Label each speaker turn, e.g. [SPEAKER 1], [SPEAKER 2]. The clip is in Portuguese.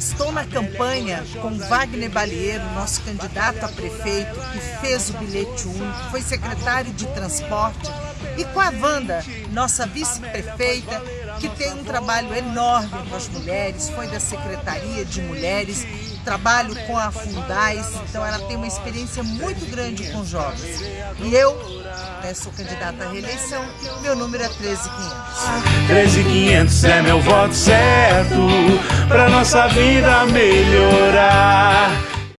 [SPEAKER 1] Estou na campanha com Wagner Balieiro, nosso candidato a prefeito, que fez o bilhete único, foi secretário de transporte, e com a Wanda, nossa vice-prefeita, que tem um trabalho enorme com as mulheres, foi da Secretaria de Mulheres, trabalho com a Fundais, então ela tem uma experiência muito grande com jovens. E eu né, sou candidata à reeleição, meu número é 13500.
[SPEAKER 2] 13500 é meu voto certo, pra nossa vida melhorar.